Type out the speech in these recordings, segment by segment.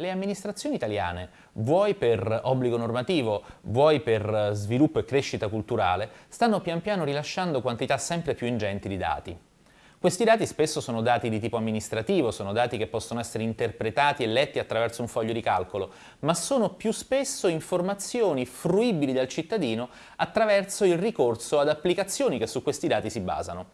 Le amministrazioni italiane, vuoi per obbligo normativo, vuoi per sviluppo e crescita culturale, stanno pian piano rilasciando quantità sempre più ingenti di dati. Questi dati spesso sono dati di tipo amministrativo, sono dati che possono essere interpretati e letti attraverso un foglio di calcolo, ma sono più spesso informazioni fruibili dal cittadino attraverso il ricorso ad applicazioni che su questi dati si basano.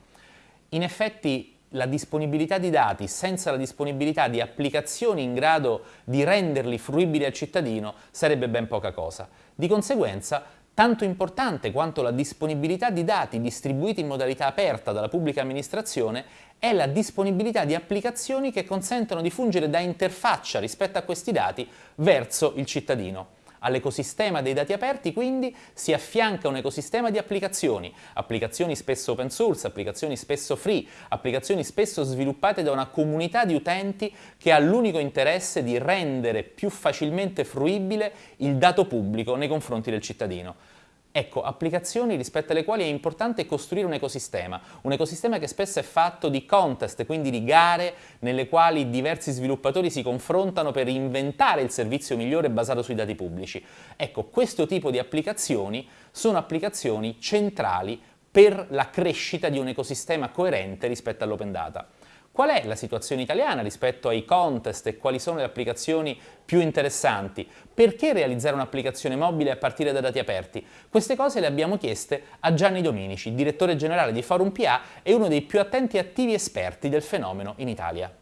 In effetti la disponibilità di dati senza la disponibilità di applicazioni in grado di renderli fruibili al cittadino sarebbe ben poca cosa. Di conseguenza, tanto importante quanto la disponibilità di dati distribuiti in modalità aperta dalla pubblica amministrazione è la disponibilità di applicazioni che consentono di fungere da interfaccia rispetto a questi dati verso il cittadino. All'ecosistema dei dati aperti quindi si affianca un ecosistema di applicazioni, applicazioni spesso open source, applicazioni spesso free, applicazioni spesso sviluppate da una comunità di utenti che ha l'unico interesse di rendere più facilmente fruibile il dato pubblico nei confronti del cittadino. Ecco, applicazioni rispetto alle quali è importante costruire un ecosistema, un ecosistema che spesso è fatto di contest, quindi di gare nelle quali diversi sviluppatori si confrontano per inventare il servizio migliore basato sui dati pubblici. Ecco, questo tipo di applicazioni sono applicazioni centrali per la crescita di un ecosistema coerente rispetto all'open data. Qual è la situazione italiana rispetto ai contest e quali sono le applicazioni più interessanti? Perché realizzare un'applicazione mobile a partire da dati aperti? Queste cose le abbiamo chieste a Gianni Dominici, direttore generale di Forum PA e uno dei più attenti e attivi esperti del fenomeno in Italia.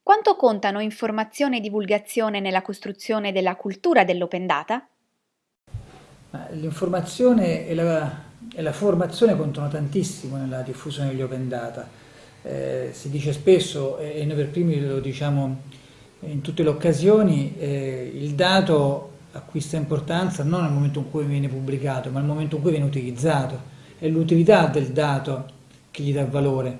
Quanto contano informazione e divulgazione nella costruzione della cultura dell'open data? L'informazione e la, e la formazione contano tantissimo nella diffusione degli open data eh, si dice spesso, e noi per primi lo diciamo in tutte le occasioni, eh, il dato acquista importanza non nel momento in cui viene pubblicato, ma nel momento in cui viene utilizzato. È l'utilità del dato che gli dà valore.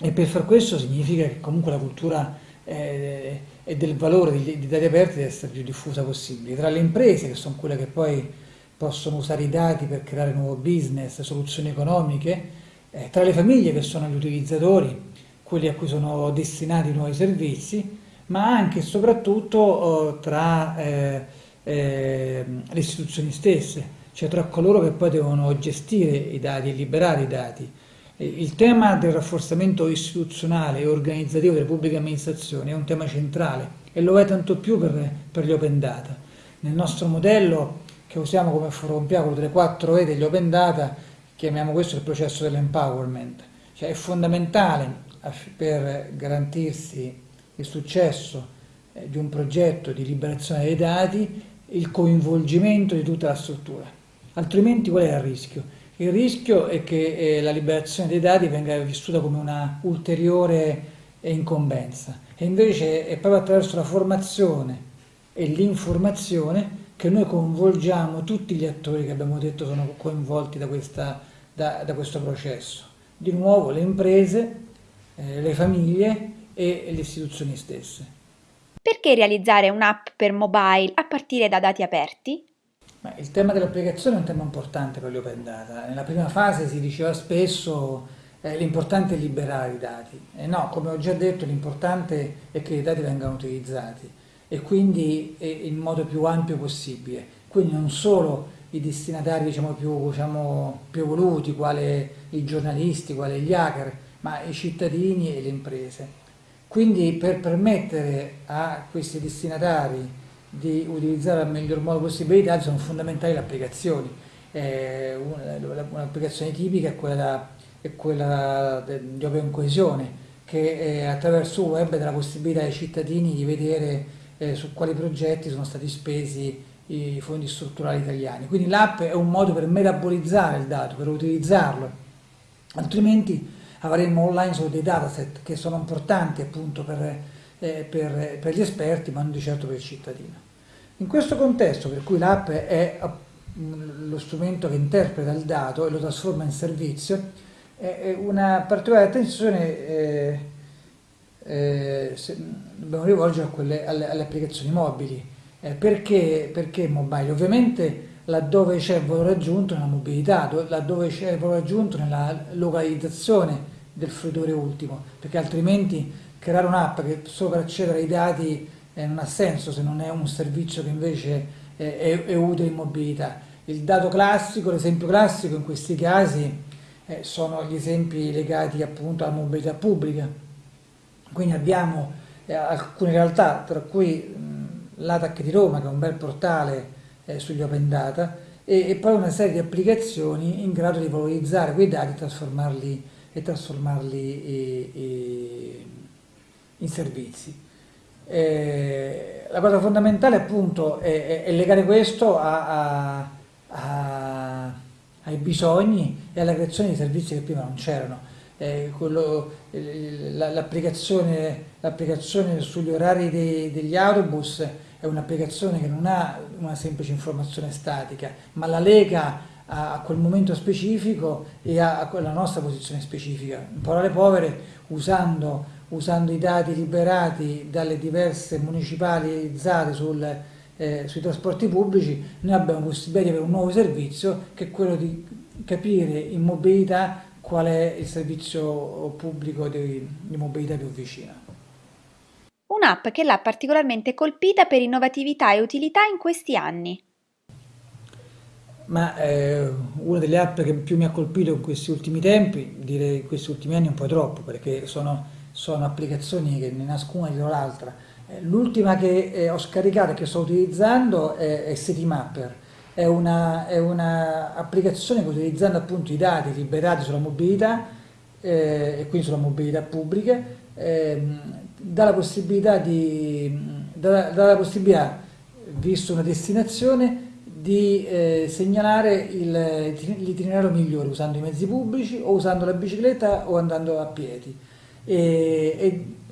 E per far questo significa che comunque la cultura eh, e del valore dei dati aperti deve essere più diffusa possibile. Tra le imprese, che sono quelle che poi possono usare i dati per creare nuovo business, soluzioni economiche, eh, tra le famiglie che sono gli utilizzatori, quelli a cui sono destinati i nuovi servizi, ma anche e soprattutto oh, tra eh, eh, le istituzioni stesse, cioè tra coloro che poi devono gestire i dati e liberare i dati. Il tema del rafforzamento istituzionale e organizzativo delle pubbliche amministrazioni è un tema centrale e lo è tanto più per, per gli open data. Nel nostro modello che usiamo come forum quello delle 4 E degli open data, chiamiamo questo il processo dell'empowerment, cioè è fondamentale per garantirsi il successo eh, di un progetto di liberazione dei dati il coinvolgimento di tutta la struttura, altrimenti qual è il rischio? Il rischio è che eh, la liberazione dei dati venga vissuta come una ulteriore incombenza. E invece è proprio attraverso la formazione e l'informazione che noi coinvolgiamo tutti gli attori che abbiamo detto sono coinvolti da questa da, da questo processo. Di nuovo le imprese, eh, le famiglie e le istituzioni stesse. Perché realizzare un'app per mobile a partire da dati aperti? Ma il tema dell'applicazione è un tema importante per gli open data. Nella prima fase si diceva spesso eh, l'importante è liberare i dati. E no, come ho già detto, l'importante è che i dati vengano utilizzati e quindi in modo più ampio possibile. Quindi non solo i destinatari diciamo, più, diciamo, più evoluti, quale i giornalisti, quale gli hacker, ma i cittadini e le imprese. Quindi per permettere a questi destinatari di utilizzare al miglior modo dati sono fondamentali le applicazioni. Eh, Un'applicazione tipica è quella, è quella di Open Coesione, che eh, attraverso il web dà la possibilità ai cittadini di vedere eh, su quali progetti sono stati spesi i fondi strutturali italiani. Quindi l'app è un modo per metabolizzare il dato, per utilizzarlo, altrimenti avremmo online solo dei dataset che sono importanti appunto per, eh, per, per gli esperti ma non di certo per il cittadino. In questo contesto per cui l'app è lo strumento che interpreta il dato e lo trasforma in servizio, una particolare attenzione eh, eh, dobbiamo rivolgere quelle, alle, alle applicazioni mobili, eh, perché, perché mobile? Ovviamente laddove c'è il valore aggiunto nella mobilità, laddove c'è il valore aggiunto nella localizzazione del fruitore ultimo, perché altrimenti creare un'app che solo per accedere ai dati eh, non ha senso se non è un servizio che invece eh, è, è utile in mobilità. Il dato classico, l'esempio classico in questi casi eh, sono gli esempi legati appunto alla mobilità pubblica. Quindi abbiamo eh, alcune realtà, tra cui l'ATAC di Roma, che è un bel portale eh, sugli open data, e, e, poi una serie di applicazioni in grado di valorizzare quei dati e trasformarli, e e, in servizi. Eh, la cosa fondamentale appunto è, è legare questo a, a, a, ai bisogni e alla creazione di servizi che prima non c'erano. Eh, l'applicazione sugli orari dei, degli autobus è un'applicazione che non ha una semplice informazione statica, ma la lega a, quel momento specifico e a, a, quella nostra posizione specifica. In parole povere, usando, usando i dati liberati dalle diverse municipalizzate sul, eh, sui trasporti pubblici, noi abbiamo possibilità di avere un nuovo servizio che è quello di capire in mobilità qual è il servizio pubblico di, di mobilità più vicino un'app che l'ha particolarmente colpita per innovatività e utilità in questi anni. Ma eh, una delle app che più mi ha colpito in questi ultimi tempi, direi in questi ultimi anni un po' troppo, perché sono, sono applicazioni che ne nascono una dietro l'altra. Eh, l'ultima che eh, ho scaricato e che sto utilizzando è, è CityMapper, è un'applicazione una che utilizzando appunto i dati liberati sulla mobilità eh, e quindi sulla mobilità pubblica ehm, dà la possibilità, di, dà, dà la possibilità visto una destinazione, di eh, segnalare l'itinerario migliore usando i mezzi pubblici o usando la bicicletta o andando a piedi. E,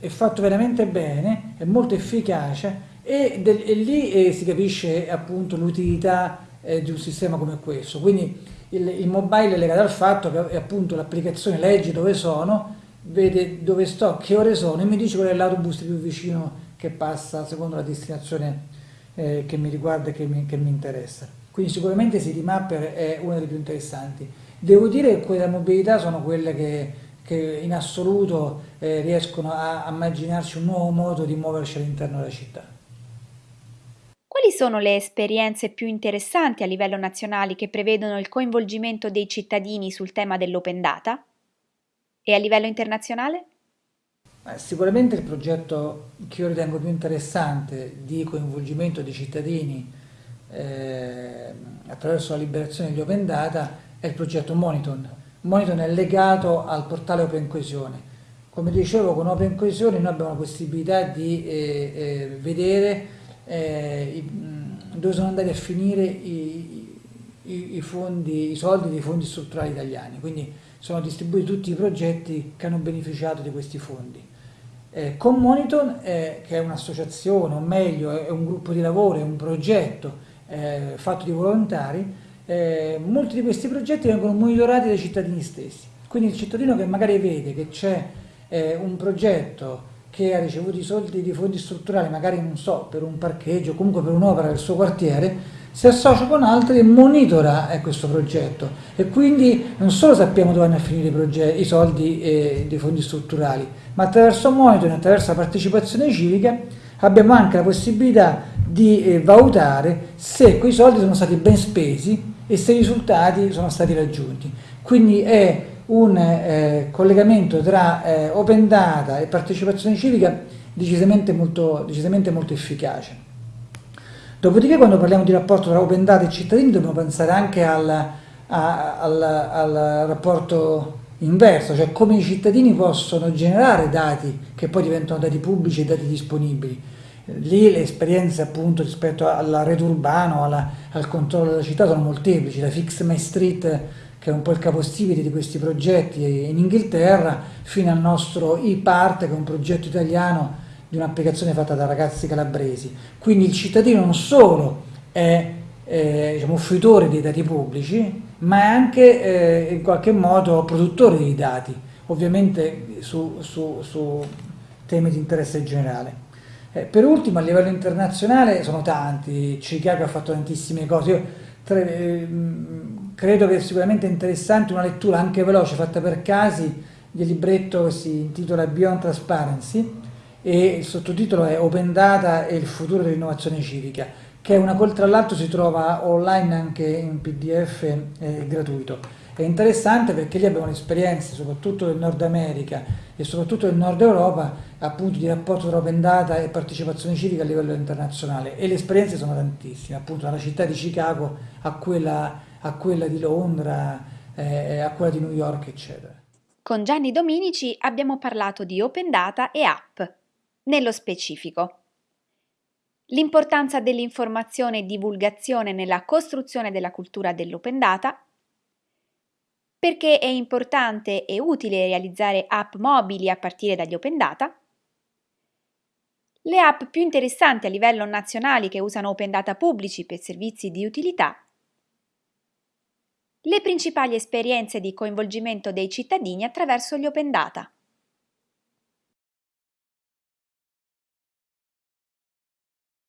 è, è fatto veramente bene, è molto efficace e, del, e lì eh, si capisce appunto l'utilità eh, di un sistema come questo. Quindi il, il mobile è legato al fatto che appunto l'applicazione legge dove sono vede dove sto, che ore sono e mi dice qual è l'autobus più vicino che passa secondo la destinazione eh, che mi riguarda e che mi, che mi interessa. Quindi sicuramente CityMapper è una delle più interessanti. Devo dire che quelle mobilità sono quelle che, che in assoluto eh, riescono a, a immaginarci un nuovo modo di muoverci all'interno della città. Quali sono le esperienze più interessanti a livello nazionale che prevedono il coinvolgimento dei cittadini sul tema dell'open data? E a livello internazionale? Sicuramente il progetto che io ritengo più interessante di coinvolgimento dei cittadini eh, attraverso la liberazione degli open data è il progetto Moniton. Moniton è legato al portale Open Coesione. Come dicevo, con Open Coesione noi abbiamo la possibilità di eh, eh, vedere eh, dove sono andati a finire i, i, i, fondi, i soldi dei fondi strutturali italiani. Quindi sono distribuiti tutti i progetti che hanno beneficiato di questi fondi. Eh, con Moniton, eh, che è un'associazione, o meglio è un gruppo di lavoro, è un progetto eh, fatto di volontari, eh, molti di questi progetti vengono monitorati dai cittadini stessi. Quindi il cittadino che magari vede che c'è eh, un progetto che ha ricevuto i soldi di fondi strutturali, magari non so, per un parcheggio, comunque per un'opera del suo quartiere, si associa con altri e monitora eh, questo progetto e quindi non solo sappiamo dove vanno a finire i, i soldi eh, dei fondi strutturali, ma attraverso monitoring, attraverso la partecipazione civica abbiamo anche la possibilità di eh, valutare se quei soldi sono stati ben spesi e se i risultati sono stati raggiunti. Quindi è un eh, collegamento tra eh, open data e partecipazione civica decisamente molto, decisamente molto efficace. Dopodiché quando parliamo di rapporto tra open data e cittadini dobbiamo pensare anche al, a, al, al rapporto inverso, cioè come i cittadini possono generare dati che poi diventano dati pubblici e dati disponibili. Lì le esperienze appunto rispetto alla rete urbana, alla, al controllo della città sono molteplici, da Fix My Street che è un po' il capostipite di questi progetti in Inghilterra, fino al nostro e-Part che è un progetto italiano di un'applicazione fatta da ragazzi calabresi. Quindi il cittadino non solo è eh, diciamo, fruitore dei dati pubblici, ma è anche eh, in qualche modo produttore dei dati, ovviamente su, su, su temi di interesse generale. Eh, per ultimo, a livello internazionale sono tanti, Chicago ha fatto tantissime cose. Io tre, eh, credo che sicuramente interessante una lettura anche veloce fatta per casi del libretto che si intitola Beyond Transparency, e il sottotitolo è Open Data e il futuro dell'innovazione civica, che una, tra l'altro si trova online anche in pdf eh, gratuito. È interessante perché lì abbiamo esperienze soprattutto del Nord America e soprattutto del Nord Europa appunto di rapporto tra open data e partecipazione civica a livello internazionale e le esperienze sono tantissime, appunto dalla città di Chicago a quella, a quella di Londra, eh, a quella di New York, eccetera. Con Gianni Dominici abbiamo parlato di open data e app, nello specifico. L'importanza dell'informazione e divulgazione nella costruzione della cultura dell'open data perché è importante e utile realizzare app mobili a partire dagli open data, le app più interessanti a livello nazionale che usano open data pubblici per servizi di utilità, le principali esperienze di coinvolgimento dei cittadini attraverso gli open data.